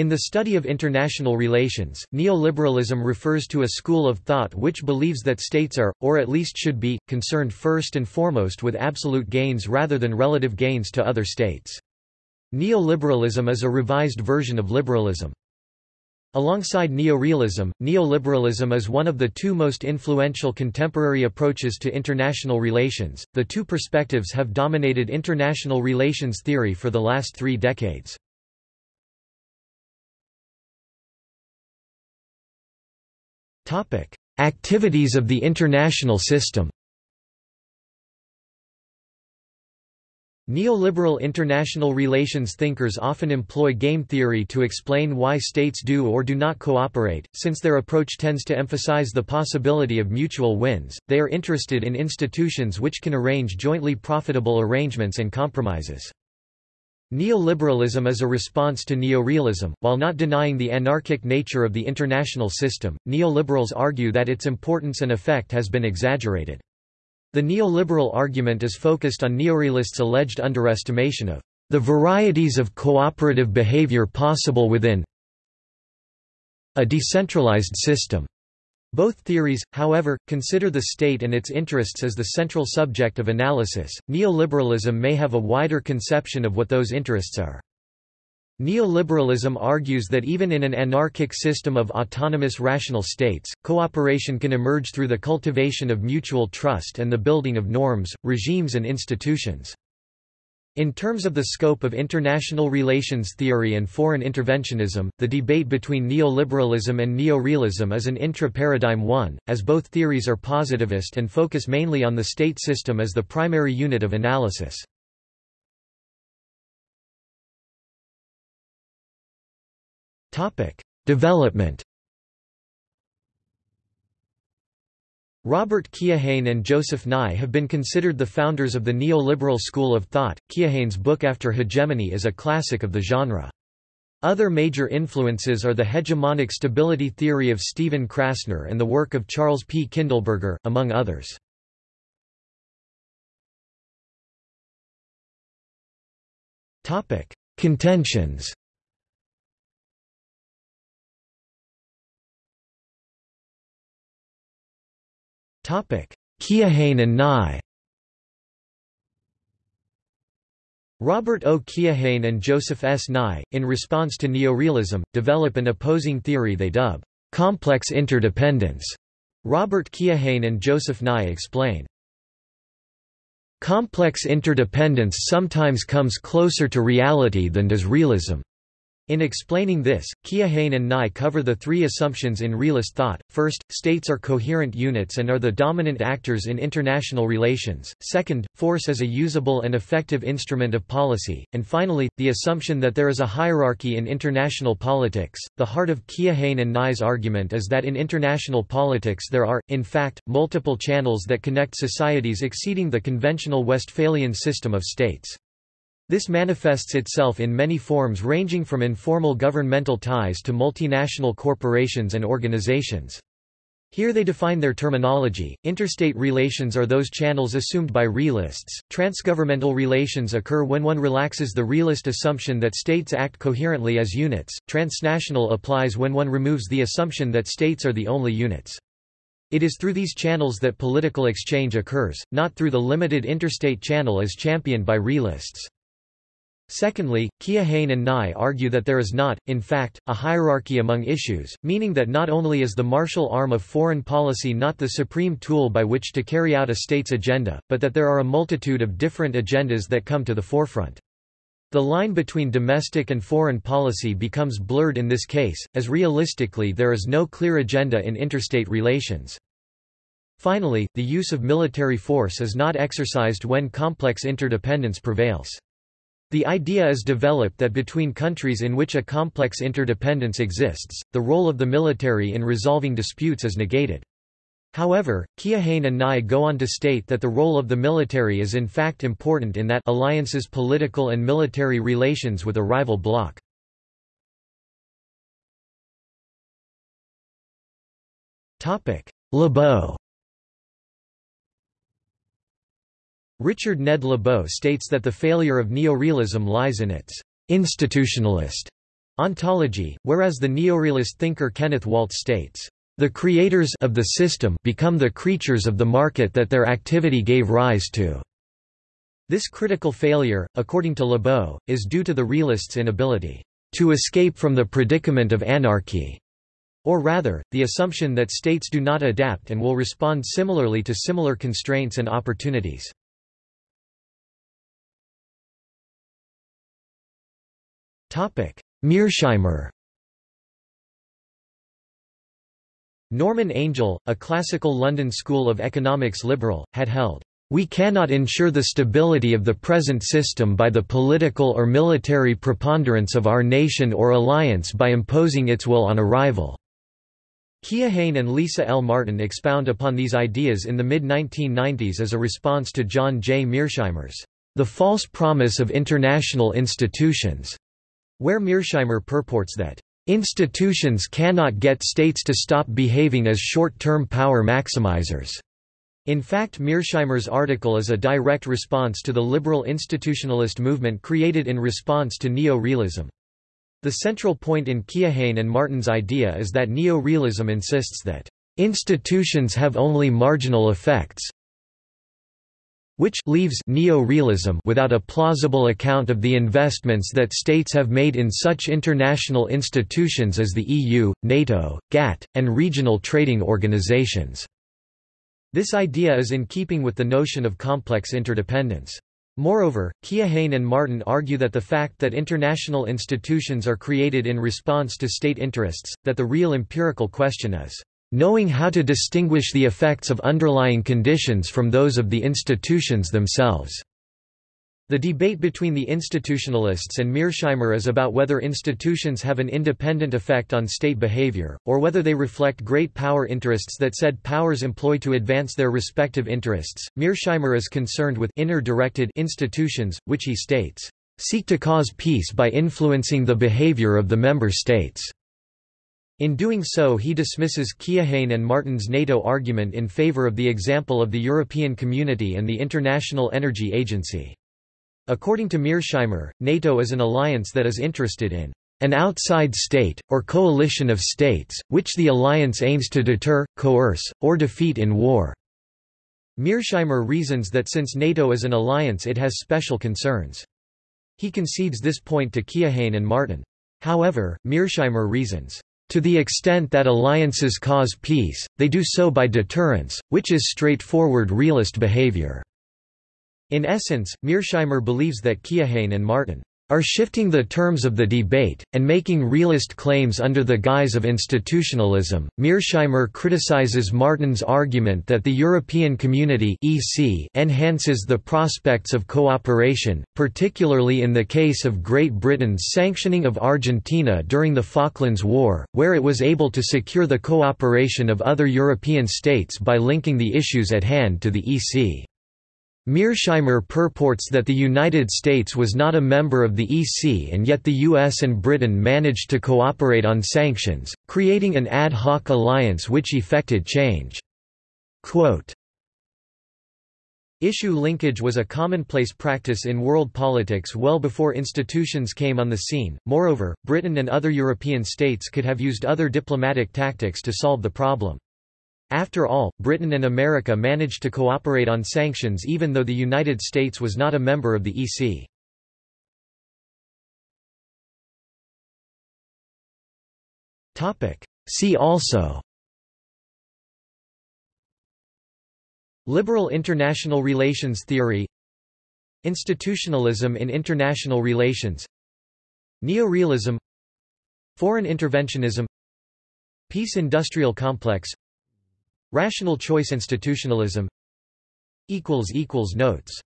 In the study of international relations, neoliberalism refers to a school of thought which believes that states are, or at least should be, concerned first and foremost with absolute gains rather than relative gains to other states. Neoliberalism is a revised version of liberalism. Alongside neorealism, neoliberalism is one of the two most influential contemporary approaches to international relations. The two perspectives have dominated international relations theory for the last three decades. Activities of the international system Neoliberal international relations thinkers often employ game theory to explain why states do or do not cooperate. Since their approach tends to emphasize the possibility of mutual wins, they are interested in institutions which can arrange jointly profitable arrangements and compromises. Neoliberalism is a response to neorealism. While not denying the anarchic nature of the international system, neoliberals argue that its importance and effect has been exaggerated. The neoliberal argument is focused on neorealists' alleged underestimation of the varieties of cooperative behavior possible within a decentralized system. Both theories, however, consider the state and its interests as the central subject of analysis. Neoliberalism may have a wider conception of what those interests are. Neoliberalism argues that even in an anarchic system of autonomous rational states, cooperation can emerge through the cultivation of mutual trust and the building of norms, regimes and institutions. In terms of the scope of international relations theory and foreign interventionism, the debate between neoliberalism and neorealism is an intra-paradigm one, as both theories are positivist and focus mainly on the state system as the primary unit of analysis. Development Robert Keohane and Joseph Nye have been considered the founders of the neoliberal school of thought. Keohane's book After Hegemony is a classic of the genre. Other major influences are the hegemonic stability theory of Stephen Krasner and the work of Charles P. Kindleberger, among others. Contentions Keohane and Nye Robert O. Keohane and Joseph S. Nye, in response to neorealism, develop an opposing theory they dub complex interdependence. Robert Keohane and Joseph Nye explain. Complex interdependence sometimes comes closer to reality than does realism. In explaining this, Keohane and Nye cover the three assumptions in realist thought. First, states are coherent units and are the dominant actors in international relations. Second, force is a usable and effective instrument of policy. And finally, the assumption that there is a hierarchy in international politics. The heart of Keohane and Nye's argument is that in international politics there are, in fact, multiple channels that connect societies exceeding the conventional Westphalian system of states. This manifests itself in many forms ranging from informal governmental ties to multinational corporations and organizations. Here they define their terminology. Interstate relations are those channels assumed by realists. Transgovernmental relations occur when one relaxes the realist assumption that states act coherently as units. Transnational applies when one removes the assumption that states are the only units. It is through these channels that political exchange occurs, not through the limited interstate channel as championed by realists. Secondly, Keohane and Nye argue that there is not, in fact, a hierarchy among issues, meaning that not only is the martial arm of foreign policy not the supreme tool by which to carry out a state's agenda, but that there are a multitude of different agendas that come to the forefront. The line between domestic and foreign policy becomes blurred in this case, as realistically there is no clear agenda in interstate relations. Finally, the use of military force is not exercised when complex interdependence prevails. The idea is developed that between countries in which a complex interdependence exists, the role of the military in resolving disputes is negated. However, Keohane and Nye go on to state that the role of the military is in fact important in that alliances political and military relations with a rival bloc. Lebow Richard Ned Lebow states that the failure of neorealism lies in its institutionalist Ontology, whereas the neorealist thinker Kenneth Waltz states, "...the creators of the system become the creatures of the market that their activity gave rise to." This critical failure, according to Lebow, is due to the realists' inability to escape from the predicament of anarchy, or rather, the assumption that states do not adapt and will respond similarly to similar constraints and opportunities. Mearsheimer Norman Angell, a classical London School of Economics liberal, had held, "...we cannot ensure the stability of the present system by the political or military preponderance of our nation or alliance by imposing its will on a rival." Keohane and Lisa L. Martin expound upon these ideas in the mid-1990s as a response to John J. Mearsheimer's The False Promise of International Institutions where Mearsheimer purports that Institutions cannot get states to stop behaving as short-term power maximizers. In fact Mearsheimer's article is a direct response to the liberal institutionalist movement created in response to neo-realism. The central point in Keohane and Martin's idea is that neo-realism insists that institutions have only marginal effects, which leaves neo-realism without a plausible account of the investments that states have made in such international institutions as the EU, NATO, GATT, and regional trading organizations. This idea is in keeping with the notion of complex interdependence. Moreover, Keohane and Martin argue that the fact that international institutions are created in response to state interests, that the real empirical question is, knowing how to distinguish the effects of underlying conditions from those of the institutions themselves. The debate between the institutionalists and Mearsheimer is about whether institutions have an independent effect on state behavior, or whether they reflect great power interests that said powers employ to advance their respective interests. Mearsheimer is concerned with inner-directed institutions, which he states, seek to cause peace by influencing the behavior of the member states. In doing so he dismisses Keohane and Martin's NATO argument in favor of the example of the European Community and the International Energy Agency. According to Mearsheimer, NATO is an alliance that is interested in an outside state, or coalition of states, which the alliance aims to deter, coerce, or defeat in war. Mearsheimer reasons that since NATO is an alliance it has special concerns. He concedes this point to Keohane and Martin. However, Mearsheimer reasons, to the extent that alliances cause peace, they do so by deterrence, which is straightforward realist behavior. In essence, Mearsheimer believes that Keohane and Martin are shifting the terms of the debate, and making realist claims under the guise of institutionalism. Mearsheimer criticizes Martin's argument that the European Community (EC) enhances the prospects of cooperation, particularly in the case of Great Britain's sanctioning of Argentina during the Falklands War, where it was able to secure the cooperation of other European states by linking the issues at hand to the EC. Mearsheimer purports that the United States was not a member of the EC and yet the US and Britain managed to cooperate on sanctions, creating an ad hoc alliance which effected change. Quote, Issue linkage was a commonplace practice in world politics well before institutions came on the scene. Moreover, Britain and other European states could have used other diplomatic tactics to solve the problem. After all, Britain and America managed to cooperate on sanctions even though the United States was not a member of the EC. See also Liberal international relations theory Institutionalism in international relations Neorealism Foreign interventionism Peace industrial complex Rational choice institutionalism Notes